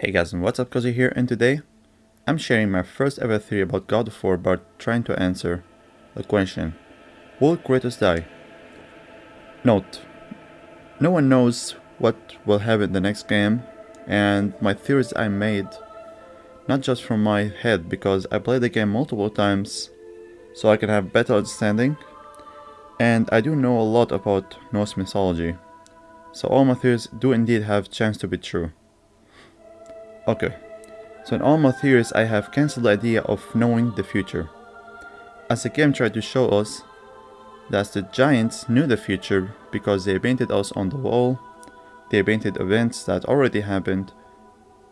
Hey guys and what's up Cozy here and today I'm sharing my first ever theory about God of War but trying to answer the question Will Kratos die? Note No one knows what will happen in the next game and my theories I made not just from my head because I played the game multiple times so I can have better understanding and I do know a lot about Norse mythology so all my theories do indeed have chance to be true. Okay, so in all my theories I have cancelled the idea of knowing the future. As the game tried to show us that the giants knew the future because they painted us on the wall, they painted events that already happened,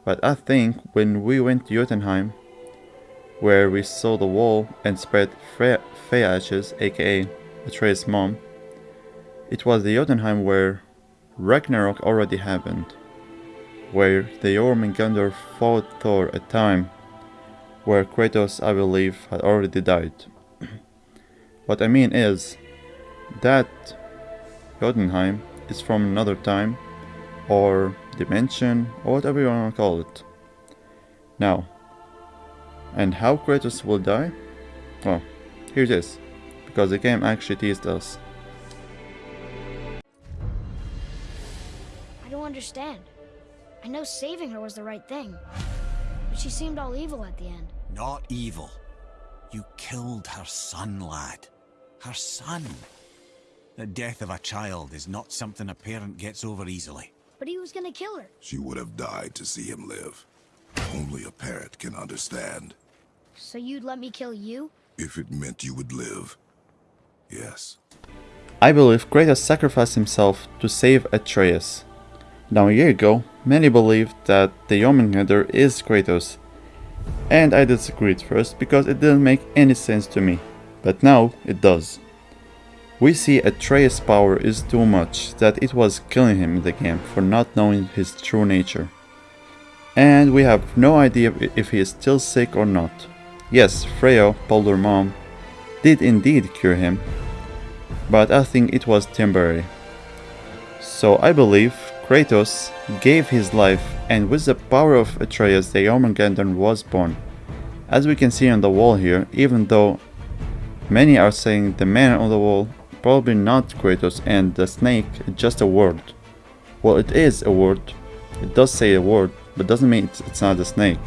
but I think when we went to Jotunheim, where we saw the wall and spread Freya, ashes, aka Atreus' mom, it was the Jotunheim where Ragnarok already happened where the Jormungandr fought Thor a time where Kratos, I believe, had already died. what I mean is that Jotunheim is from another time or dimension or whatever you want to call it. Now, and how Kratos will die? Well, here it is, because the game actually teased us. I don't understand. I know saving her was the right thing. But she seemed all evil at the end. Not evil. You killed her son, lad. Her son. The death of a child is not something a parent gets over easily. But he was gonna kill her. She would have died to see him live. Only a parent can understand. So you'd let me kill you? If it meant you would live. Yes. I believe Kratos sacrificed himself to save Atreus. Now a year ago, many believed that the Jormungandr is Kratos, and I disagreed first because it didn't make any sense to me, but now it does. We see Atreus' power is too much that it was killing him in the game for not knowing his true nature. And we have no idea if he is still sick or not. Yes, Freya, Baldur mom, did indeed cure him, but I think it was temporary. So I believe Kratos gave his life and with the power of Atreus the Jormungandr was born. As we can see on the wall here, even though many are saying the man on the wall probably not Kratos and the snake just a word. Well it is a word, it does say a word, but doesn't mean it's, it's not a snake.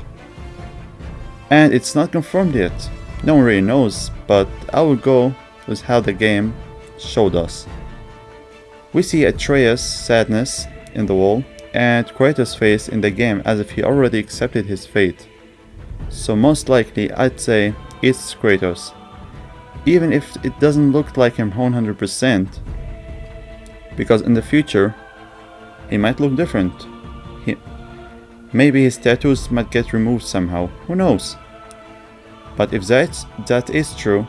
And it's not confirmed yet, no one really knows, but I will go with how the game showed us. We see Atreus' sadness in the wall and Kratos' face in the game as if he already accepted his fate. So most likely I'd say it's Kratos. Even if it doesn't look like him 100% because in the future he might look different. He, maybe his tattoos might get removed somehow, who knows. But if that's, that is true,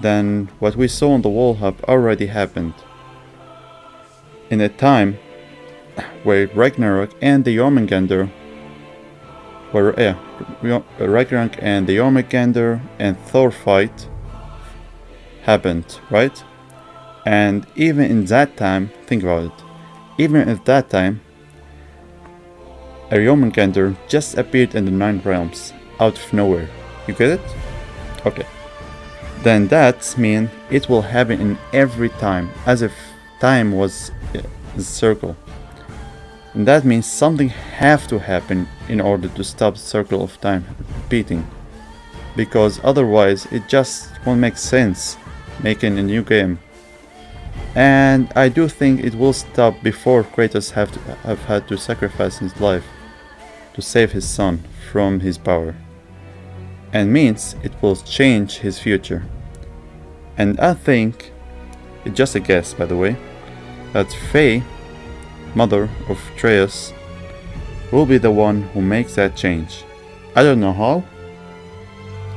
then what we saw on the wall have already happened. In a time where Ragnarok and the Jormungandr were yeah, Ragnarok and the Jormungandr and Thor fight happened, right? And even in that time, think about it, even at that time, a Jormungandr just appeared in the Nine Realms, out of nowhere. You get it? Okay. Then that means it will happen in every time, as if time was a circle. And that means something have to happen in order to stop the circle of time repeating. Because otherwise it just won't make sense making a new game. And I do think it will stop before Kratos have, to, have had to sacrifice his life to save his son from his power. And means it will change his future. And I think, it's just a guess by the way, that Faye mother of Atreus, will be the one who makes that change. I don't know how,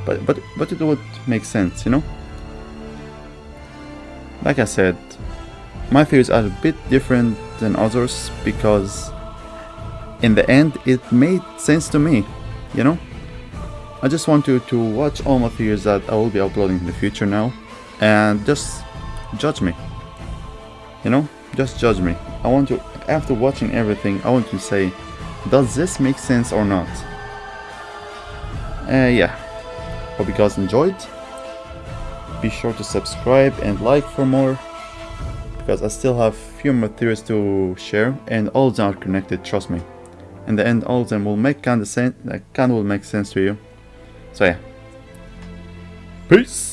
but, but, but it would make sense, you know? Like I said, my theories are a bit different than others because in the end it made sense to me, you know? I just want you to watch all my theories that I will be uploading in the future now and just judge me. You know? Just judge me. I want after watching everything, I want to say Does this make sense or not? Uh, yeah. Hope you guys enjoyed. Be sure to subscribe and like for more. Because I still have few more theories to share and all of them are connected, trust me. In the end all of them will make kind of sense, kind of will make sense to you. So yeah. Peace!